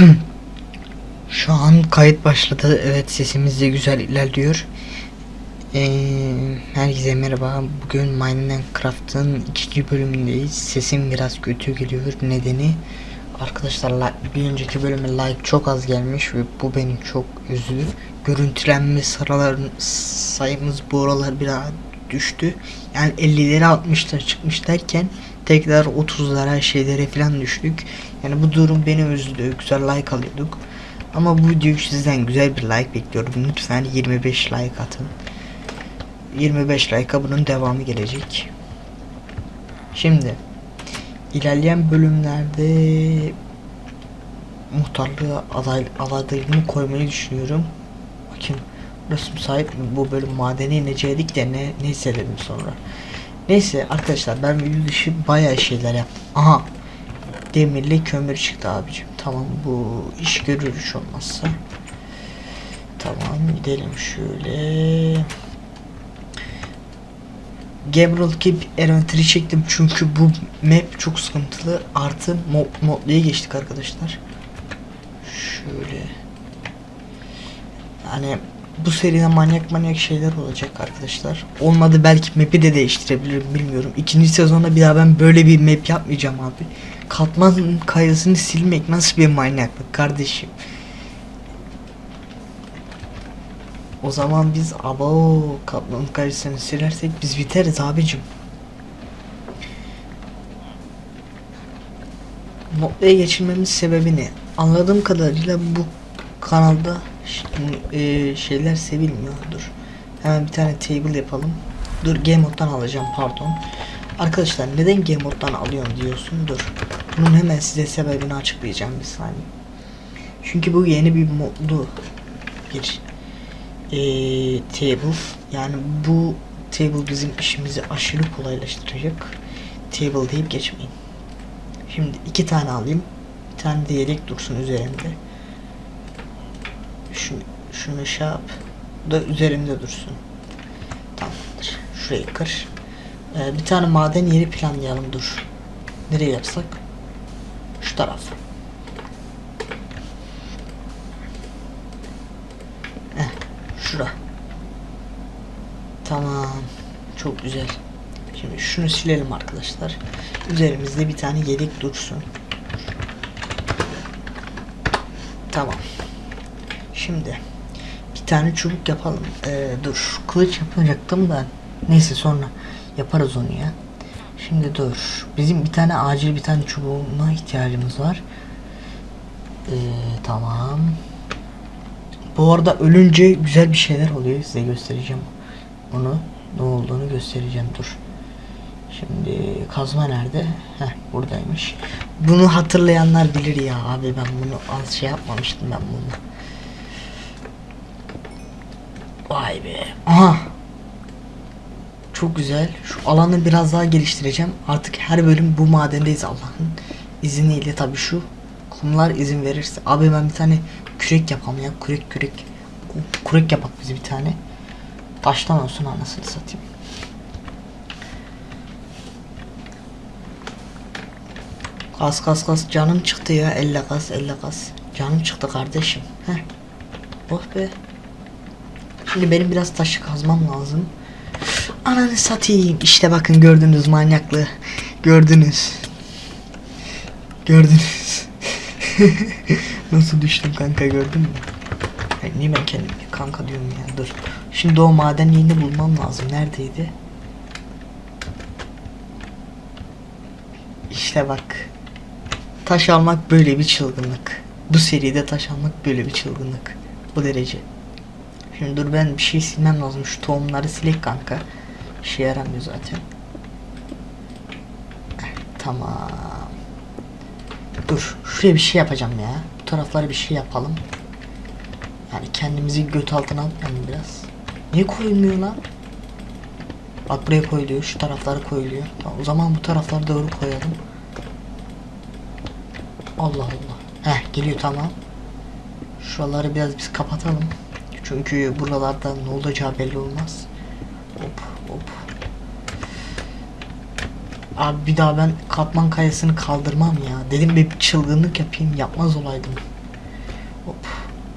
Şu an kayıt başladı. Evet sesimiz de güzel ilerliyor. Ee, herkese merhaba. Bugün Minecraft'ın ikinci bölümündeyiz. Sesim biraz kötü geliyor. Nedeni arkadaşlar bir önceki bölüme like çok az gelmiş ve bu beni çok üzdü. Görüntülenme sıraların sayımız bu aralar biraz düştü. Yani 50'lere 60'lara çıkmış derken tekrar 30'lara şeylere falan düştük. Yani bu durum beni üzdü. Güzel like alıyorduk. Ama bu videoyu sizden güzel bir like bekliyorum. Lütfen 25 like atın. 25 like'a bunun devamı gelecek. Şimdi ilerleyen bölümlerde muhtarlığa aday, adaylığımı koymayı düşünüyorum. Bakayım burası müsait mi? Bu bölüm madene inecektik de ne, neyse dedim sonra. Neyse arkadaşlar ben video dışı bayağı şeyler yaptım. Aha demirli kömür çıktı abicim. Tamam bu iş görür hiç olmazsa. Tamam gidelim şöyle. Gabriel Keep Elementary çektim çünkü bu map çok sıkıntılı. Artı mod, modluya geçtik arkadaşlar. Şöyle. Yani bu seride manyak manyak şeyler olacak arkadaşlar. Olmadı belki map'i de değiştirebilirim bilmiyorum. İkinci sezonda bir daha ben böyle bir map yapmayacağım abi. Katman kayasını silmek nasıl bir manyaklık kardeşim. O zaman biz abo katman kayasını silersek biz biteriz abicim. Modluya geçirmemiz sebebi ne? Anladığım kadarıyla bu kanalda e, şeyler sevilmiyordur. Hemen bir tane table yapalım. Dur game moddan alacağım pardon. Arkadaşlar neden game moddan alıyorum diyorsun? Dur. Bunun hemen size sebebini açıklayacağım bir saniye. Çünkü bu yeni bir modlu bir e, table. Yani bu table bizim işimizi aşırı kolaylaştıracak. Table deyip geçmeyin. Şimdi iki tane alayım. Bir tane de yedek dursun üzerinde. Şu, şunu şey yap. Bu da üzerimde dursun. Tamamdır. Şurayı kır. Ee, bir tane maden yeri planlayalım dur. Nereye yapsak? Taraf. Heh, şura. Tamam. Çok güzel. Şimdi şunu silelim arkadaşlar. Üzerimizde bir tane yedek dursun. Tamam. Şimdi bir tane çubuk yapalım. Ee, dur kılıç yapacaktım da neyse sonra yaparız onu ya. Şimdi dur. Bizim bir tane acil bir tane çubuğuna ihtiyacımız var. Ee, tamam. Bu arada ölünce güzel bir şeyler oluyor. Size göstereceğim. Onu ne olduğunu göstereceğim. Dur. Şimdi kazma nerede? Heh buradaymış. Bunu hatırlayanlar bilir ya abi ben bunu az şey yapmamıştım ben bunu. Vay be. Aha. Çok güzel. Şu alanı biraz daha geliştireceğim. Artık her bölüm bu madendeyiz Allah'ın izniyle tabi şu kumlar izin verirse. Abi ben bir tane kürek yapalım ya. Kürek kürek. Kürek yapak bize bir tane. Taştan olsun anasını satayım. Kas kas kas canım çıktı ya. Elle kas elle kas. Canım çıktı kardeşim. Heh. Oh be. Şimdi benim biraz taşı kazmam lazım. Ananı satayım. İşte bakın gördünüz manyaklığı. Gördünüz. Gördünüz. Nasıl düştüm kanka gördün mü? Ay, niye ben kendime kanka diyorum ya dur. Şimdi o maden yerini bulmam lazım. Neredeydi? İşte bak. Taş almak böyle bir çılgınlık. Bu seride taş almak böyle bir çılgınlık. Bu derece. Şimdi dur ben bir şey silmem lazım. Şu tohumları silek kanka. İşe yaramıyor zaten. Eh, Tamam. Dur. Şuraya bir şey yapacağım ya. Bu taraflara bir şey yapalım. Yani kendimizi göt altına atmayalım biraz. Niye koyulmuyor lan? Bak buraya koyuluyor. Şu taraflara koyuluyor. Tamam, o zaman bu taraflara doğru koyalım. Allah Allah. Heh geliyor tamam. Şuraları biraz biz kapatalım. Çünkü buralarda ne olacağı belli olmaz. Hop hop. Abi bir daha ben katman kayasını kaldırmam ya. Dedim bir çılgınlık yapayım yapmaz olaydım. Hop.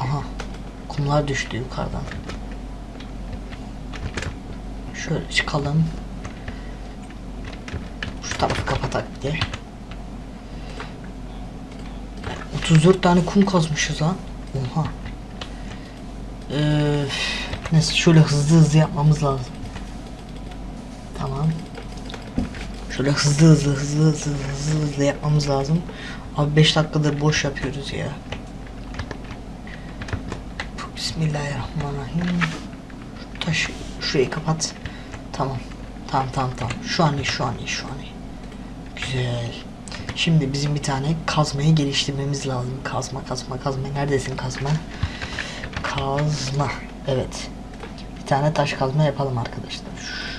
Aha. Kumlar düştü yukarıdan. Şöyle çıkalım. Şu tarafı kapatak diye. 34 tane kum kazmışız lan. Oha. Ee, neyse şöyle hızlı hızlı yapmamız lazım. Tamam. Şöyle hızlı hızlı hızlı hızlı hızlı hızlı yapmamız lazım. Abi 5 dakikadır boş yapıyoruz ya. Bismillahirrahmanirrahim. Şu taşı şurayı kapat. Tamam. Tamam tamam tamam. Şu an iyi şu an iyi şu an iyi. Güzel. Şimdi bizim bir tane kazmayı geliştirmemiz lazım. Kazma kazma kazma. Neredesin kazma? Kazma. Evet. Bir tane taş kazma yapalım arkadaşlar.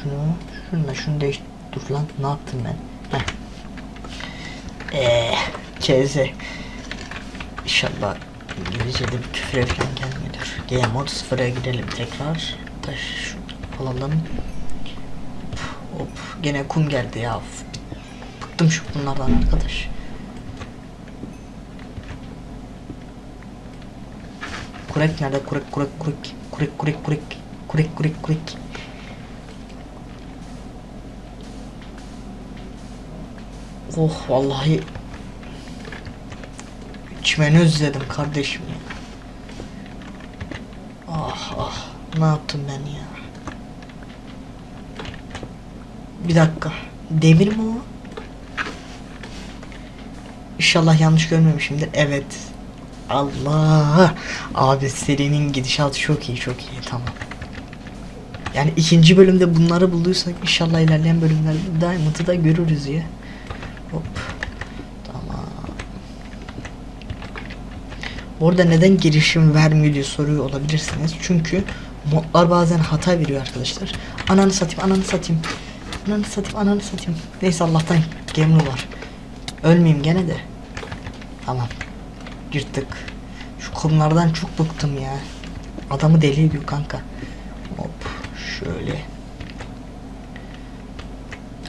Şunu, şununla şunu değiş... Dur lan ne yaptım ben? Heh. Eee, keze. İnşallah İngilizce'de bir küfür falan gelmiyordur. Game mode sıfıra gidelim tekrar. Taş alalım. Hop, hop. Gene kum geldi ya. Bıktım şu bunlardan arkadaş. Kurek nerede? Kurek kurek kurek. Kurek kurek kurek. Kurek kurek kurek. Oh vallahi çimeni özledim kardeşim ya. Ah ah ne yaptım ben ya. Bir dakika. Demir mi o? İnşallah yanlış görmemişimdir. Evet. Allah. Abi serinin gidişatı çok iyi çok iyi tamam. Yani ikinci bölümde bunları bulduysak inşallah ilerleyen bölümlerde Diamond'ı da görürüz ya. Hop. Tamam. Orada neden girişim vermiyor diye soruyor olabilirsiniz. Çünkü modlar bazen hata veriyor arkadaşlar. Ananı satayım, ananı satayım. Ananı satayım, ananı satayım. Neyse Allah'tan gemli var. Ölmeyeyim gene de. Tamam. Yırttık. Şu kumlardan çok bıktım ya. Adamı deli ediyor kanka. Hop şöyle.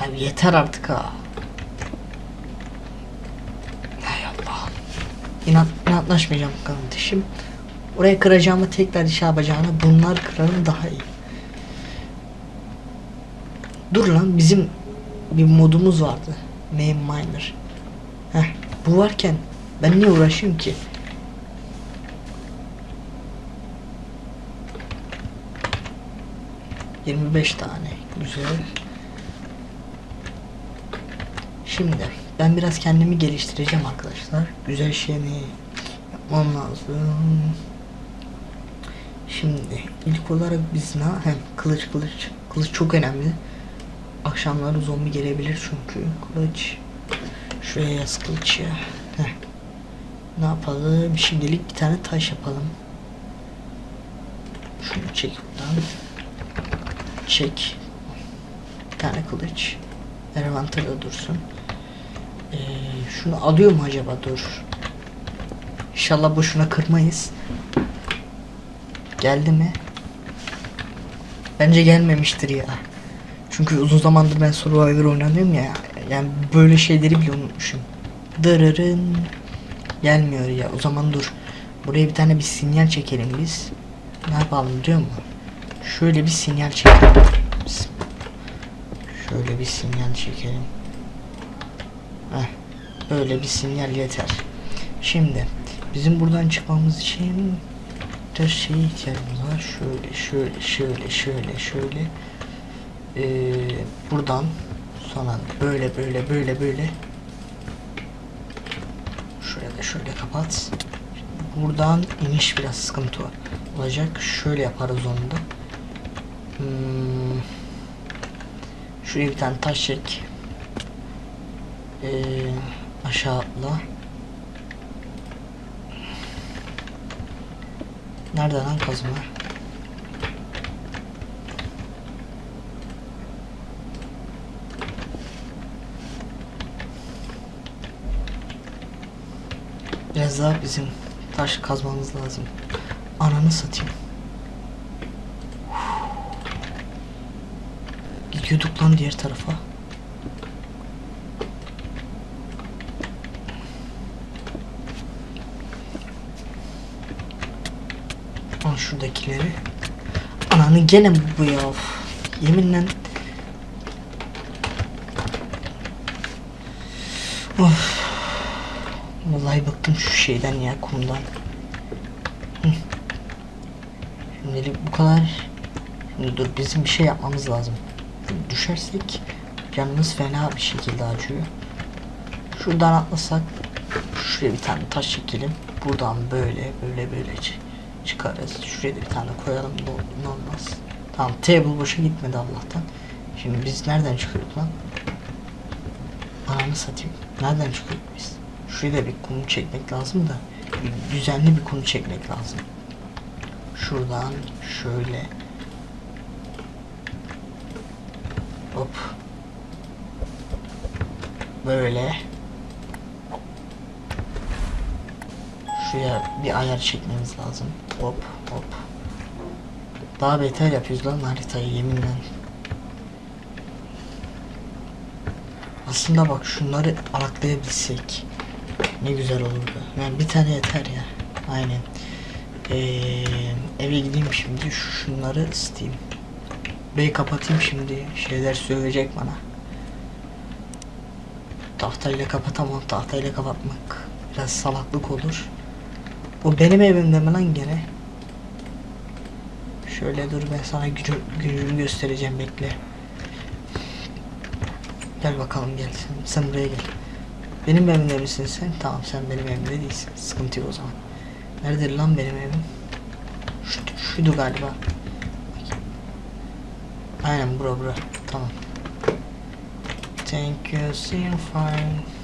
Abi yeter artık ha. Hay Allah. İnat, inatlaşmayacağım kardeşim. Oraya kıracağımı tekrar iş yapacağına bunlar kırarım daha iyi. Dur lan bizim bir modumuz vardı. Main miner. Heh, bu varken ben niye uğraşayım ki? Yirmi beş tane. Güzel. Şimdi ben biraz kendimi geliştireceğim arkadaşlar. Güzel şey mi yapmam lazım. Şimdi ilk olarak biz ne? Hem kılıç kılıç. Kılıç çok önemli. Akşamları zombi gelebilir çünkü. Kılıç. Şuraya yaz kılıç ya. Heh. Ne yapalım? Şimdilik bir tane taş yapalım. Şunu çek buradan. Çek. Bir tane kılıç. Envantada dursun. Ee, şunu alıyor mu acaba? Dur. İnşallah boşuna kırmayız. Geldi mi? Bence gelmemiştir ya. Çünkü uzun zamandır ben Survivor oynamıyorum ya. Yani böyle şeyleri bile unutmuşum. Dırırın. Gelmiyor ya. O zaman dur. Buraya bir tane bir sinyal çekelim biz. Ne yapalım biliyor musun? Şöyle bir sinyal çekelim. Şöyle bir sinyal çekelim. Heh. Böyle bir sinyal yeter. Şimdi bizim buradan çıkmamız için dört şeye ihtiyacımız var. Şöyle şöyle şöyle şöyle şöyle. Ee, buradan sonra böyle böyle böyle böyle şöyle de şöyle kapat buradan iniş biraz sıkıntı olacak şöyle yaparız onu da hmm. şuraya bir tane taş çek ee, aşağı atla nerede lan kazma Biraz daha bizim taş kazmamız lazım. Ananı satayım. Gidiyorduk lan diğer tarafa. Şuradakileri. Ananı gene bu ya. Yeminle. Of. Vallahi bıktım şu şeyden ya kumdan. Şimdilik bu kadar. Şimdi dur bizim bir şey yapmamız lazım. Şimdi düşersek canımız fena bir şekilde acıyor. Şuradan atlasak şuraya bir tane taş çekelim. Buradan böyle böyle böyle çı- çıkarız. Şuraya da bir tane koyalım. Ne olmaz. Tamam table boşa gitmedi Allah'tan. Şimdi biz nereden çıkıyorduk lan? Ananı satayım. Nereden çıkıyorduk biz? Şuraya da bir kum çekmek lazım da bir düzenli bir kum çekmek lazım. Şuradan şöyle hop böyle şuraya bir ayar çekmemiz lazım. Hop hop. Daha beter yapıyoruz lan haritayı yeminle. Aslında bak şunları araklayabilsek ne güzel olurdu. Yani bir tane yeter ya. Aynen. Ee, eve gideyim şimdi şunları ısıtayım. Bey kapatayım şimdi. Şeyler söyleyecek bana. Tahtayla kapatamam. Tahtayla kapatmak biraz salaklık olur. Bu benim evimde mi lan gene? Şöyle dur ben sana gücü, gücünü göstereceğim bekle. Gel bakalım gel sen, sen buraya gel. Benim evimde misin sen? Tamam sen benim evimde değilsin. Sıkıntı yok o zaman. Nerede lan benim evim? Şu, şuydu galiba. Aynen bura bura. Tamam. Thank you, see you fine.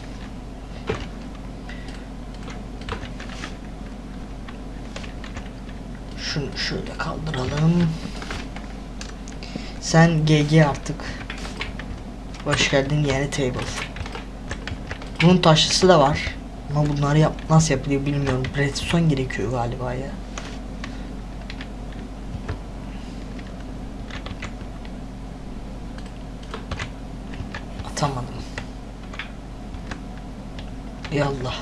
Şunu şöyle kaldıralım. Sen GG artık. Hoş geldin yeni table. Bunun taşlısı da var. Ama bunları yap nasıl yapılıyor bilmiyorum. Redstone gerekiyor galiba ya. Atamadım. Ey Allah.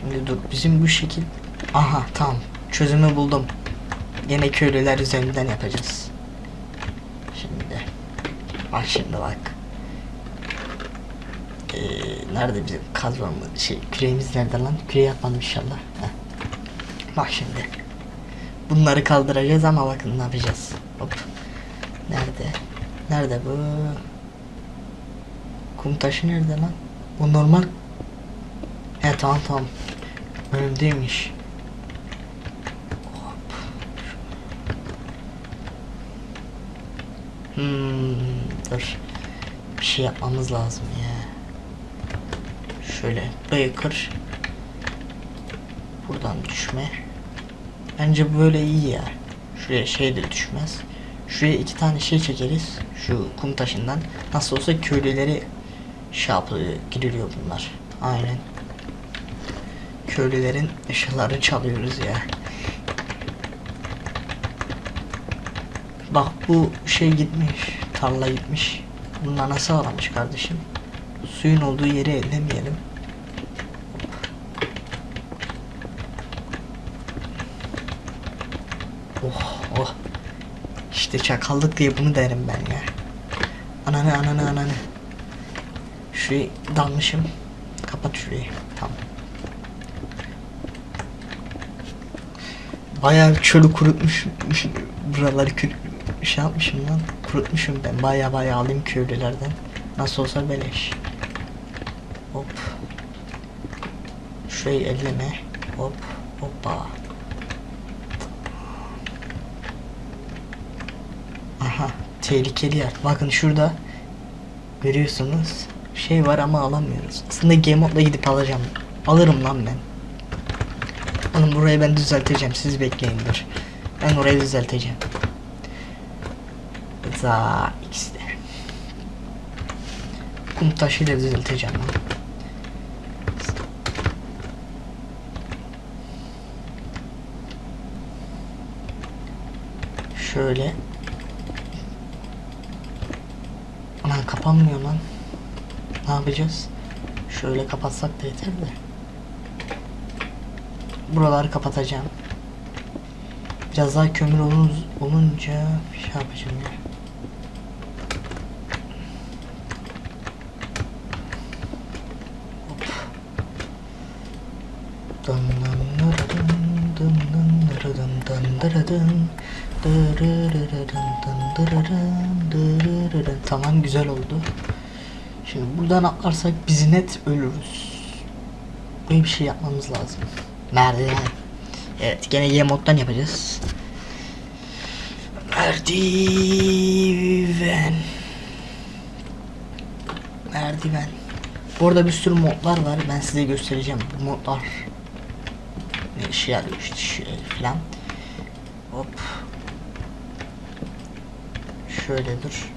Şimdi dur bizim bu şekil. Aha tamam. Çözümü buldum. Yine köylüler üzerinden yapacağız. Şimdi. Bak şimdi bak. Ee, nerede bizim kazmamız şey küreğimiz nerede lan? Küreği yapmadım inşallah. Heh. Bak şimdi. Bunları kaldıracağız ama bakın ne yapacağız. Hop. Nerede? Nerede bu? Kum taşı nerede lan? O normal. He tamam tamam. Önümdeymiş. Hop. Hmm, dur. Bir şey yapmamız lazım ya. Şöyle burayı. Buradan düşme. Bence böyle iyi ya. Şuraya şey de düşmez. Şuraya iki tane şey çekeriz. Şu kum taşından. Nasıl olsa köylüleri şey yapıyor, giriliyor bunlar. Aynen. Köylülerin eşyalarını çalıyoruz ya. Bak bu şey gitmiş. Tarla gitmiş. Bunlar nasıl aramış kardeşim? Suyun olduğu yeri ellemeyelim. Oh oh. İşte çakallık diye bunu derim ben ya. Ananı ananı ananı. Şurayı dalmışım. Kapat şurayı. Tamam. Bayağı çölü kurutmuş. Buraları kür şey yapmışım lan. Kurutmuşum ben. Bayağı bayağı alayım köylülerden. Nasıl olsa beleş. Hop. Şurayı elleme. Hop. Hoppa. Aha. Tehlikeli yer. Bakın şurada. Görüyorsunuz. Şey var ama alamıyoruz. Aslında game mode'la gidip alacağım. Alırım lan ben. Oğlum burayı ben düzelteceğim. Siz bekleyin dur. Ben orayı düzelteceğim. Za ikisi de. Kum taşıyla düzelteceğim lan. Şöyle. Aman kapanmıyor lan. Ne yapacağız? Şöyle kapatsak da yeter de. Buraları kapatacağım. Biraz daha kömür olun, olunca şey yapacağım ya. Tamam güzel oldu. Şimdi buradan atlarsak biz net ölürüz. Böyle bir şey yapmamız lazım. Merdiven. Evet gene Y moddan yapacağız. Merdiven. Merdiven. Burada bir sürü modlar var. Ben size göstereceğim. Bu modlar yarıyor işte şey filan. Hop. Şöyle dur.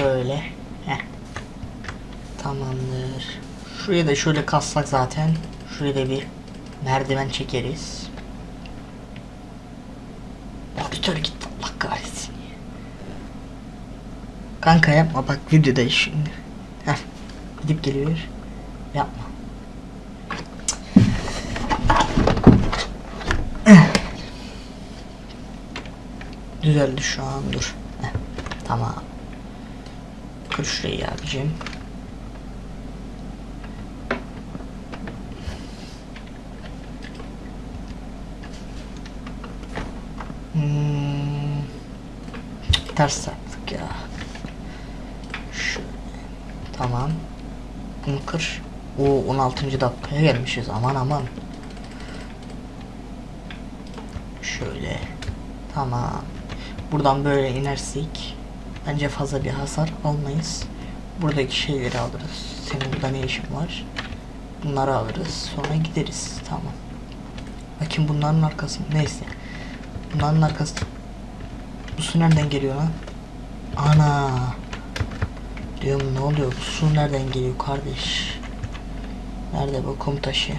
Böyle. Heh. Tamamdır. Şuraya da şöyle kassak zaten. Şuraya da bir merdiven çekeriz. Monitör gitti Allah kahretsin. Kanka yapma bak videodayız şimdi. Heh. Gidip geliyor. Yapma. Düzeldi şu an dur. Heh. Tamam. Kır şurayı abicim. Hmm. Ters yaptık ya. Şöyle. Tamam. Bunu kır. O 16. dakikaya gelmişiz. Aman aman. Şöyle. Tamam. Buradan böyle inersek bence fazla bir hasar almayız. Buradaki şeyleri alırız. Senin burada ne işin var? Bunları alırız. Sonra gideriz. Tamam. Bakayım bunların arkası. Neyse. Bunların arkası. Bu su nereden geliyor lan? Ana. Diyorum ne oluyor? Bu su nereden geliyor kardeş? Nerede bu kum taşı?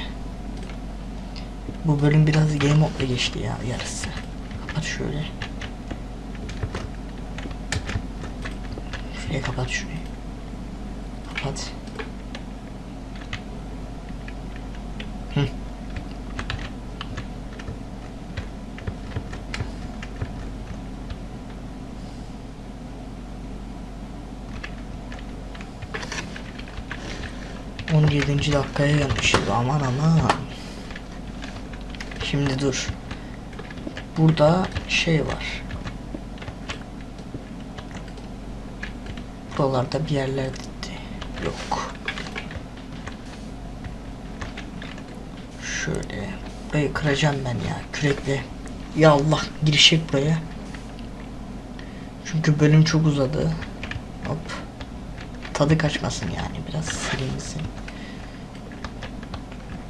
Bu bölüm biraz game modla geçti ya yarısı. Kapat şöyle. Şuraya kapat şurayı. Kapat. Hı. On yedinci dakikaya gelmişiz aman aman. Şimdi dur. Burada şey var. Buralarda bir yerlerde yok. Şöyle burayı kıracağım ben ya kürekle. Ya Allah girişecek buraya. Çünkü bölüm çok uzadı. Hop. Tadı kaçmasın yani biraz silinsin.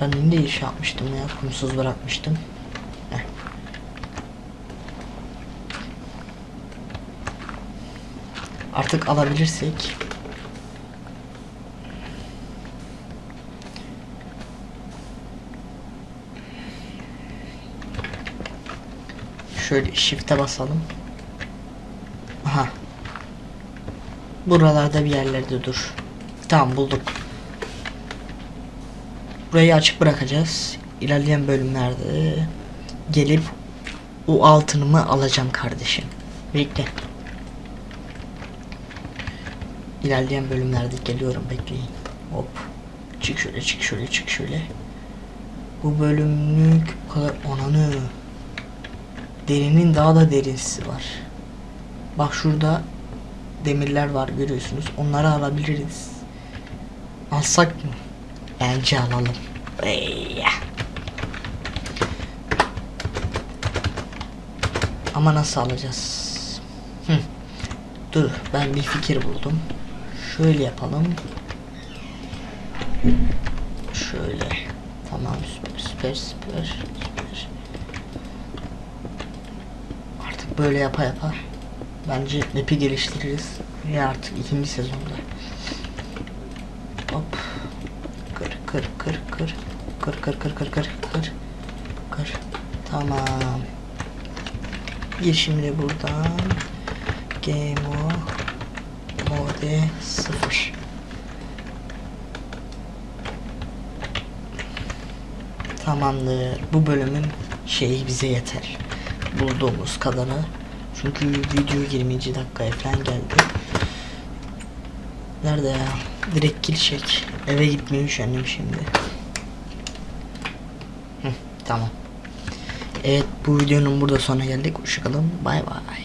Ben ne iş yapmıştım ya kumsuz bırakmıştım. Heh. Artık alabilirsek Şöyle shift'e basalım. Aha. Buralarda bir yerlerde dur. Tamam bulduk. Burayı açık bırakacağız. İlerleyen bölümlerde gelip o altınımı alacağım kardeşim. Bekle. İlerleyen bölümlerde geliyorum bekleyin. Hop. Çık şöyle çık şöyle çık şöyle. Bu bölümlük bu kadar ananı. Derinin daha da derinsi var. Bak şurada demirler var görüyorsunuz. Onları alabiliriz. Alsak mı? Bence alalım. Ama nasıl alacağız? Hı. Dur ben bir fikir buldum. Şöyle yapalım. Şöyle. Tamam süper süper süper süper. Artık böyle yapa yapa. Bence map'i geliştiririz. Ve artık ikinci sezonda. Hop. Kır kır kır kır. Kır kır kır kır kır kır. Kır. Tamam. Gir şimdi buradan. Game mode 0. Tamamdır. Bu bölümün şeyi bize yeter. Bulduğumuz kadarı. Çünkü video 20. dakikaya falan geldi. Nerede ya? Direkt girişek. Eve gitmeyi üşendim şimdi. Hı, tamam. Evet bu videonun burada sona geldik. Hoşçakalın. Bay bay.